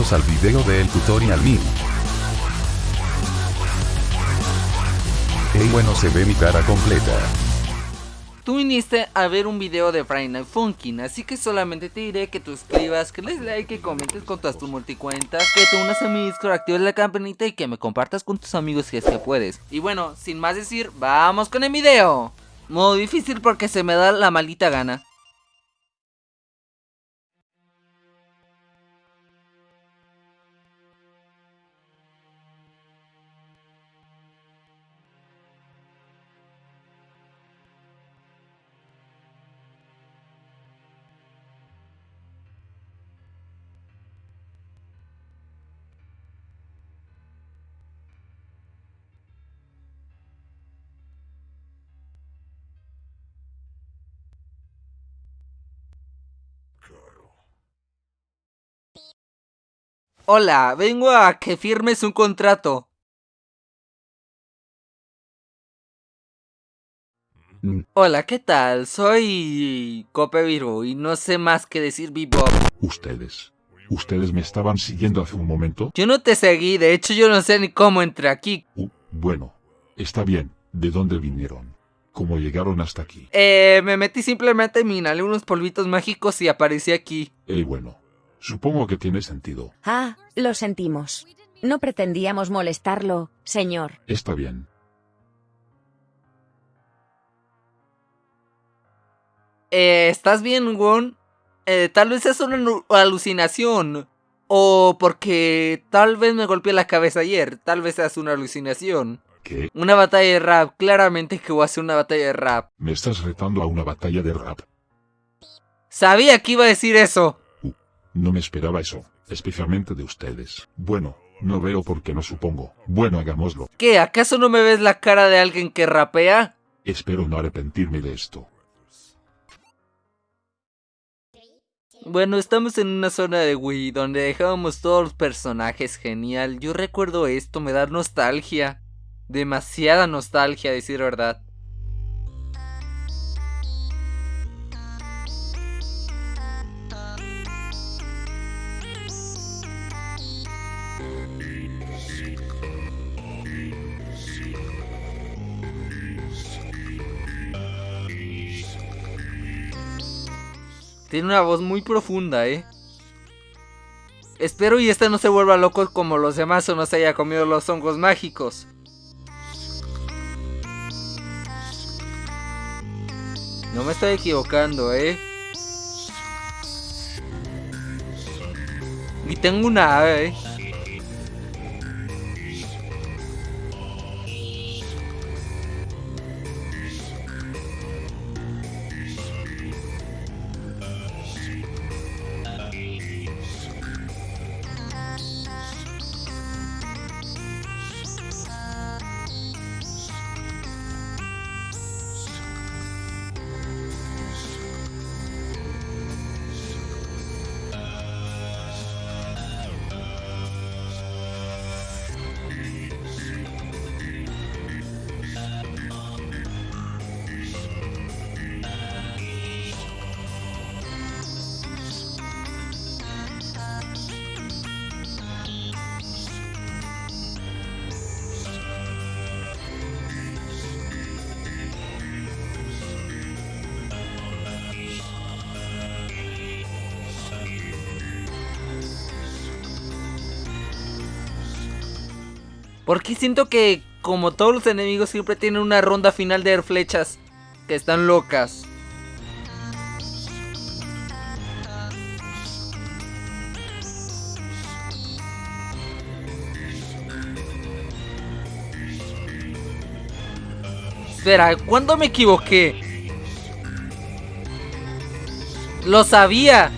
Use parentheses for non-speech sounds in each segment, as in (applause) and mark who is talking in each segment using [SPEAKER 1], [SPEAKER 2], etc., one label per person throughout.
[SPEAKER 1] al video del tutorial mío. Ey bueno se ve mi cara completa.
[SPEAKER 2] Tú viniste a ver un video de Friday Night Funkin', así que solamente te diré que tú escribas, que les like, que comentes con todas tus multicuentas, que te unas a mi Discord, actives la campanita y que me compartas con tus amigos si es que puedes. Y bueno, sin más decir, vamos con el video. Modo difícil porque se me da la maldita gana. Hola, vengo a que firmes un contrato. Hola, ¿qué tal? Soy Cope Virgo y no sé más que decir Bebop.
[SPEAKER 3] Ustedes. ¿Ustedes me estaban siguiendo hace un momento?
[SPEAKER 2] Yo no te seguí, de hecho yo no sé ni cómo entré aquí.
[SPEAKER 3] Uh, bueno, está bien. ¿De dónde vinieron? ¿Cómo llegaron hasta aquí?
[SPEAKER 2] Eh, me metí simplemente, me inhalé unos polvitos mágicos y aparecí aquí.
[SPEAKER 3] Eh, bueno. Supongo que tiene sentido.
[SPEAKER 4] Ah, lo sentimos. No pretendíamos molestarlo, señor.
[SPEAKER 3] Está bien.
[SPEAKER 2] Eh, ¿estás bien, Won? Eh, tal vez es una alucinación. O porque tal vez me golpeé la cabeza ayer. Tal vez es una alucinación.
[SPEAKER 3] ¿Qué?
[SPEAKER 2] Una batalla de rap. Claramente que voy a hacer una batalla de rap.
[SPEAKER 3] ¿Me estás retando a una batalla de rap?
[SPEAKER 2] Sabía que iba a decir eso.
[SPEAKER 3] No me esperaba eso. Especialmente de ustedes. Bueno, no veo por qué no supongo. Bueno, hagámoslo.
[SPEAKER 2] ¿Qué? ¿Acaso no me ves la cara de alguien que rapea?
[SPEAKER 3] Espero no arrepentirme de esto.
[SPEAKER 2] Bueno, estamos en una zona de Wii donde dejábamos todos los personajes genial. Yo recuerdo esto, me da nostalgia. Demasiada nostalgia, a decir verdad. Tiene una voz muy profunda, ¿eh? Espero y este no se vuelva loco como los demás o no se haya comido los hongos mágicos. No me estoy equivocando, ¿eh? Y tengo una ave, ¿eh? Porque siento que, como todos los enemigos, siempre tienen una ronda final de flechas que están locas. Espera, ¿cuándo me equivoqué? Lo sabía.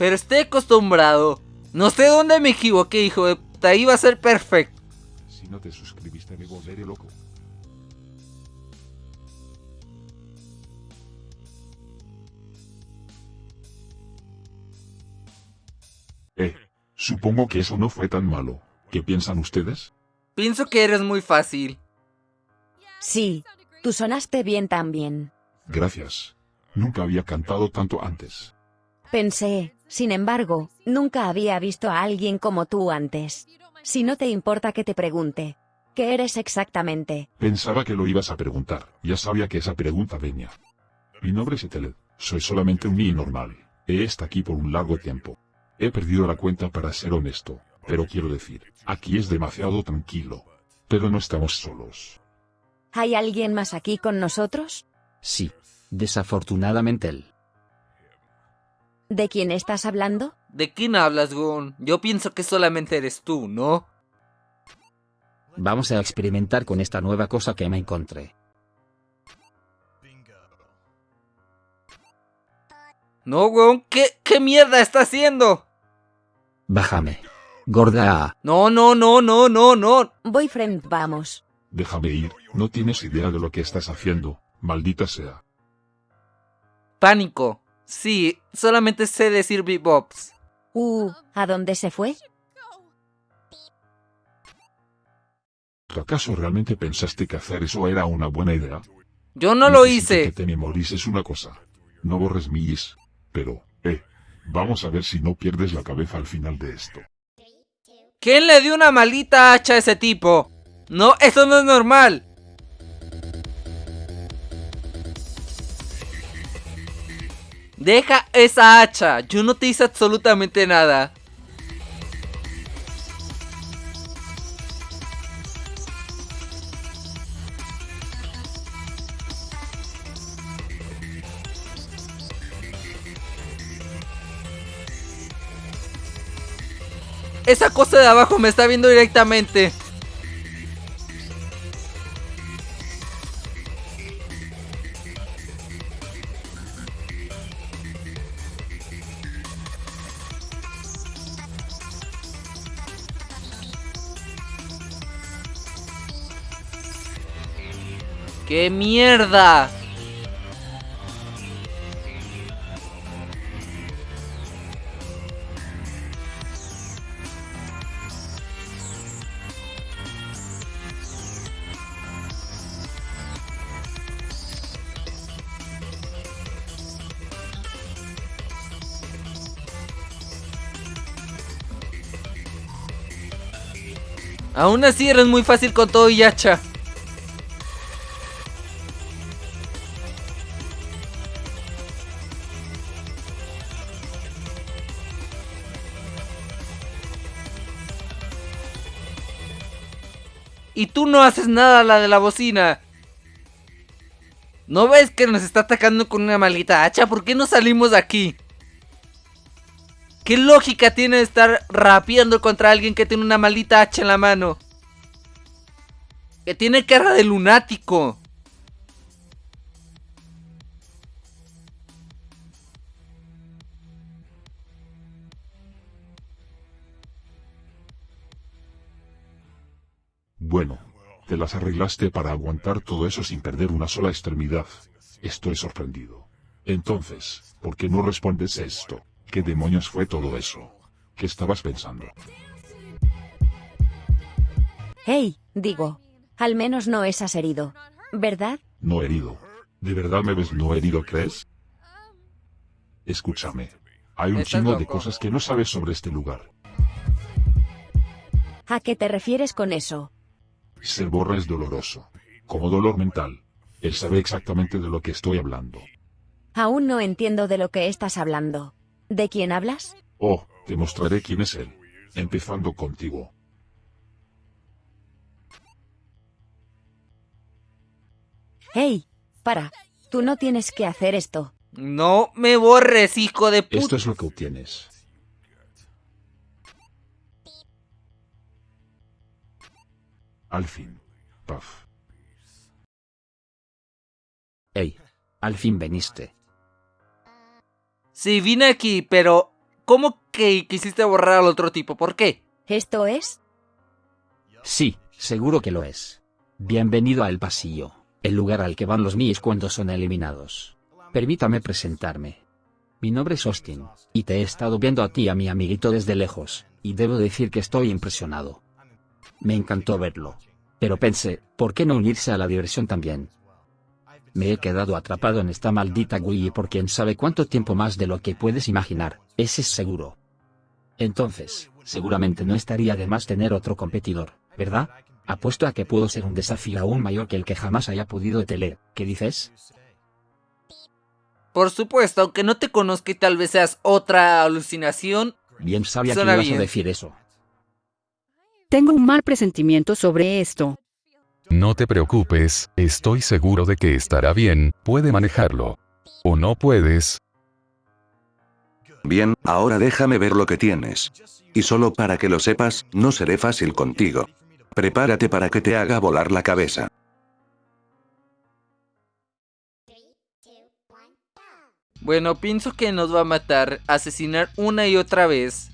[SPEAKER 2] Pero estoy acostumbrado. No sé dónde me equivoqué, hijo de puta. Iba a ser perfecto.
[SPEAKER 3] Si no te suscribiste me volveré loco. Eh, Supongo que eso no fue tan malo. ¿Qué piensan ustedes?
[SPEAKER 2] Pienso que eres muy fácil.
[SPEAKER 4] Sí, tú sonaste bien también.
[SPEAKER 3] Gracias. Nunca había cantado tanto antes.
[SPEAKER 4] Pensé, sin embargo, nunca había visto a alguien como tú antes. Si no te importa que te pregunte, ¿qué eres exactamente?
[SPEAKER 3] Pensaba que lo ibas a preguntar. Ya sabía que esa pregunta venía. Mi nombre es Eteled. Soy solamente un niño normal. He estado aquí por un largo tiempo. He perdido la cuenta para ser honesto. Pero quiero decir, aquí es demasiado tranquilo. Pero no estamos solos.
[SPEAKER 4] ¿Hay alguien más aquí con nosotros?
[SPEAKER 5] Sí. Desafortunadamente él.
[SPEAKER 4] ¿De quién estás hablando?
[SPEAKER 2] ¿De quién hablas, Gon? Yo pienso que solamente eres tú, ¿no?
[SPEAKER 5] Vamos a experimentar con esta nueva cosa que me encontré.
[SPEAKER 2] No, Gon, ¿qué, qué mierda está haciendo?
[SPEAKER 5] Bájame. Gorda.
[SPEAKER 2] No, no, no, no, no, no.
[SPEAKER 4] Boyfriend, vamos.
[SPEAKER 3] Déjame ir. No tienes idea de lo que estás haciendo. Maldita sea.
[SPEAKER 2] Pánico. Sí, solamente sé decir bebops.
[SPEAKER 4] Uh, ¿a dónde se fue?
[SPEAKER 3] ¿Acaso realmente pensaste que hacer eso era una buena idea?
[SPEAKER 2] Yo no lo hice.
[SPEAKER 3] Que te memorices una cosa. No borres mi is. Pero, eh, vamos a ver si no pierdes la cabeza al final de esto.
[SPEAKER 2] ¿Quién le dio una maldita hacha a ese tipo? No, eso no es normal. Deja esa hacha. Yo no te hice absolutamente nada. Esa cosa de abajo me está viendo directamente. ¡Qué mierda! Aún así eres muy fácil con todo y hacha. Y tú no haces nada la de la bocina. ¿No ves que nos está atacando con una maldita hacha? ¿Por qué no salimos de aquí? ¿Qué lógica tiene estar rapeando contra alguien que tiene una maldita hacha en la mano? Que tiene cara de lunático.
[SPEAKER 3] Bueno, te las arreglaste para aguantar todo eso sin perder una sola extremidad. Estoy sorprendido. Entonces, ¿por qué no respondes esto? ¿Qué demonios fue todo eso? ¿Qué estabas pensando?
[SPEAKER 4] Hey, digo, al menos no estás herido, ¿verdad?
[SPEAKER 3] No herido. ¿De verdad me ves no herido, crees? Escúchame. Hay un chingo de cosas que no sabes sobre este lugar.
[SPEAKER 4] ¿A qué te refieres con eso?
[SPEAKER 3] Ser borra es doloroso. Como dolor mental. Él sabe exactamente de lo que estoy hablando.
[SPEAKER 4] Aún no entiendo de lo que estás hablando. ¿De quién hablas?
[SPEAKER 3] Oh, te mostraré quién es él. Empezando contigo.
[SPEAKER 4] Hey, para, tú no tienes que hacer esto.
[SPEAKER 2] No me borres, hijo de
[SPEAKER 3] Esto
[SPEAKER 2] puta.
[SPEAKER 3] es lo que obtienes. Al fin. Paf.
[SPEAKER 5] Ey. Al fin veniste.
[SPEAKER 2] Sí, vine aquí, pero... ¿Cómo que quisiste borrar al otro tipo? ¿Por qué?
[SPEAKER 4] ¿Esto es?
[SPEAKER 5] Sí, seguro que lo es. Bienvenido a El Pasillo, el lugar al que van los míos cuando son eliminados. Permítame presentarme. Mi nombre es Austin, y te he estado viendo a ti y a mi amiguito desde lejos. y debo decir que estoy impresionado. Me encantó verlo. Pero pensé, ¿por qué no unirse a la diversión también? Me he quedado atrapado en esta maldita Wii por quien sabe cuánto tiempo más de lo que puedes imaginar, ese es seguro. Entonces, seguramente no estaría de más tener otro competidor, ¿verdad? Apuesto a que puedo ser un desafío aún mayor que el que jamás haya podido tener, ¿qué dices?
[SPEAKER 2] Por supuesto, aunque no te conozca y tal vez seas otra alucinación.
[SPEAKER 5] Bien sabía que ibas
[SPEAKER 2] bien.
[SPEAKER 5] a decir eso.
[SPEAKER 6] Tengo un mal presentimiento sobre esto.
[SPEAKER 1] No te preocupes, estoy seguro de que estará bien, puede manejarlo. ¿O no puedes?
[SPEAKER 7] Bien, ahora déjame ver lo que tienes. Y solo para que lo sepas, no seré fácil contigo. Prepárate para que te haga volar la cabeza.
[SPEAKER 2] Bueno, pienso que nos va a matar, asesinar una y otra vez.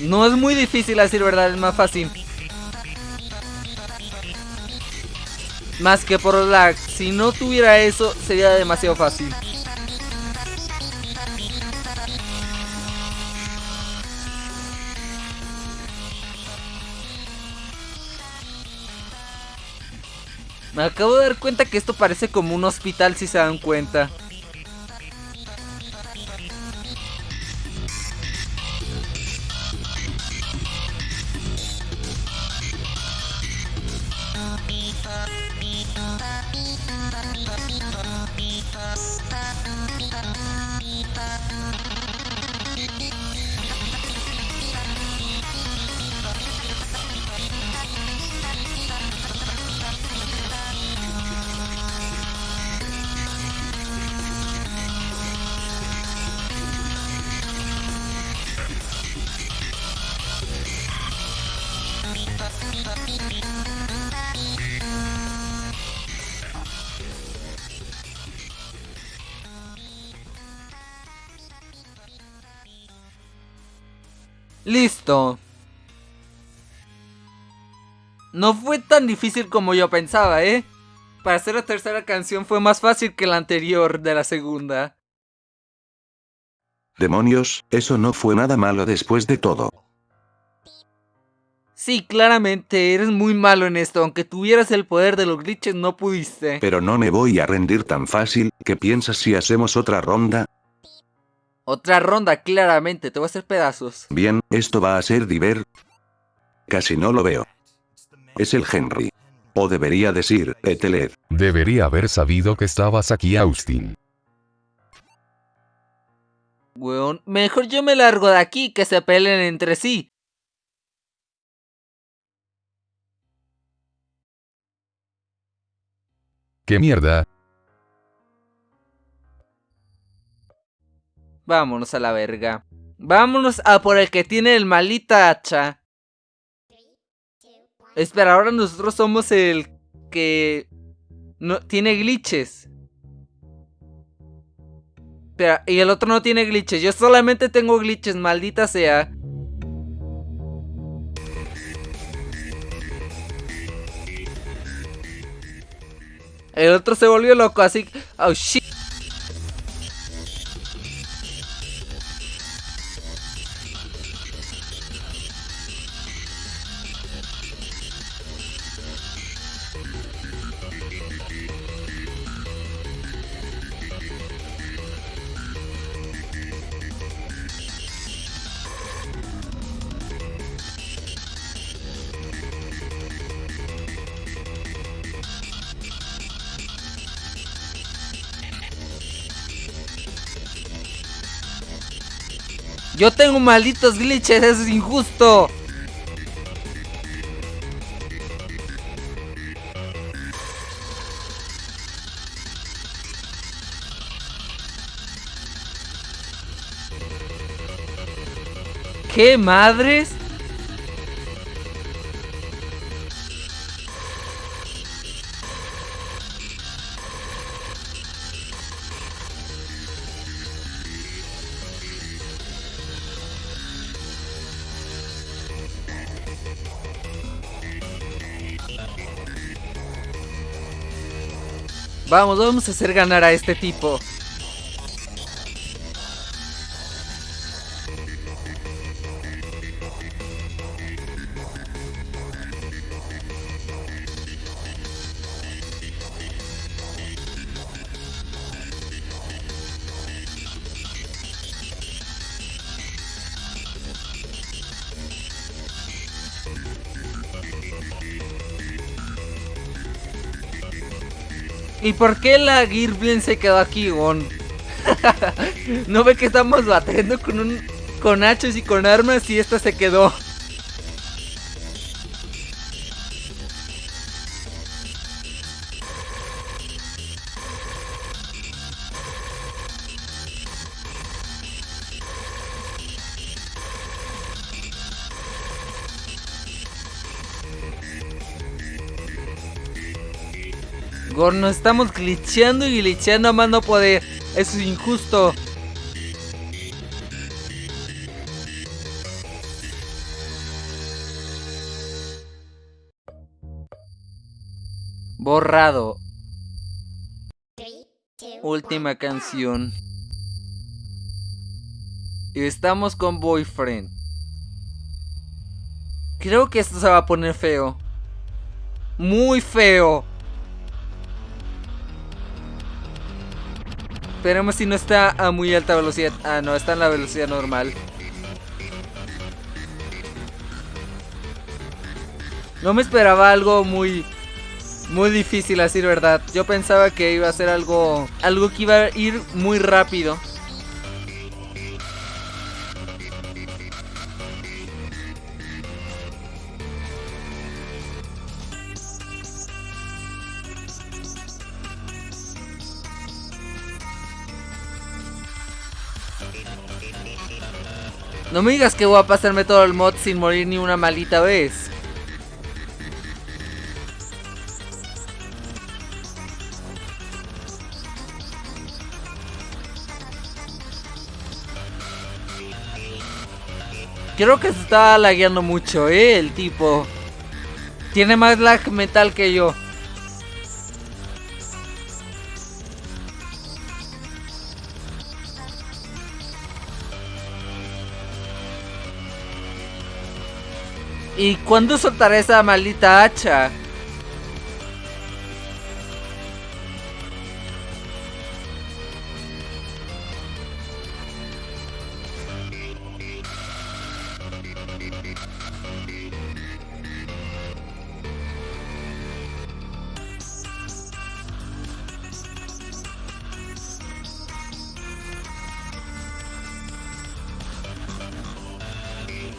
[SPEAKER 2] No es muy difícil decir verdad, es más fácil. Más que por lag. Si no tuviera eso, sería demasiado fácil. Me acabo de dar cuenta que esto parece como un hospital si se dan cuenta. Listo. No fue tan difícil como yo pensaba, ¿eh? Para hacer la tercera canción fue más fácil que la anterior de la segunda.
[SPEAKER 7] Demonios, eso no fue nada malo después de todo.
[SPEAKER 2] Sí, claramente, eres muy malo en esto. Aunque tuvieras el poder de los glitches, no pudiste.
[SPEAKER 7] Pero no me voy a rendir tan fácil, ¿qué piensas si hacemos otra ronda?
[SPEAKER 2] Otra ronda, claramente, te voy a hacer pedazos.
[SPEAKER 7] Bien, esto va a ser diver. Casi no lo veo. Es el Henry. O debería decir, Eteled.
[SPEAKER 1] Debería haber sabido que estabas aquí, Austin.
[SPEAKER 2] Weón, mejor yo me largo de aquí que se peleen entre sí.
[SPEAKER 1] ¿Qué mierda?
[SPEAKER 2] Vámonos a la verga. Vámonos a por el que tiene el malita hacha. Espera, ahora nosotros somos el que no tiene glitches. Espera, y el otro no tiene glitches. Yo solamente tengo glitches, maldita sea. El otro se volvió loco, así. Oh, shit. Yo tengo malditos glitches, eso es injusto. ¿Qué madres? Vamos, vamos a hacer ganar a este tipo. ¿Y por qué la Girblin se quedó aquí, Gon? (laughs) ¿No ve que estamos batiendo con un con hachos y con armas y esta se quedó? Gorno, nos estamos glitcheando y glitcheando a mano poder. Eso es injusto. Borrado. Última canción. Y estamos con Boyfriend. Creo que esto se va a poner feo. Muy feo. Esperemos si no está a muy alta velocidad. Ah, no, está en la velocidad normal. No me esperaba algo muy... Muy difícil, así verdad. Yo pensaba que iba a ser algo... Algo que iba a ir muy rápido. No me digas que voy a pasarme todo el mod sin morir ni una maldita vez. Creo que se está lagueando mucho, eh, el tipo. Tiene más lag mental que yo. ¿Y cuándo soltaré esa maldita hacha?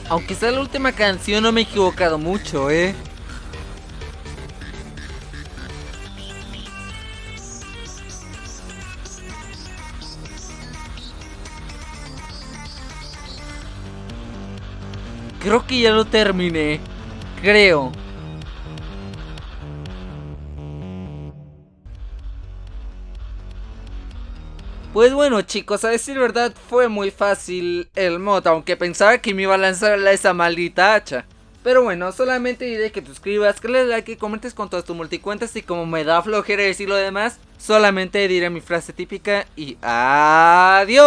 [SPEAKER 2] Aunque sea la última canción, no me he equivocado mucho, ¿eh? Creo que ya lo terminé. Creo. Pues bueno chicos, a decir verdad fue muy fácil el mod, aunque pensaba que me iba a lanzar esa maldita hacha. Pero bueno, solamente diré que te suscribas, que le des like y comentes con todas tus multicuentas y como me da flojera decir lo demás, solamente diré mi frase típica y adiós.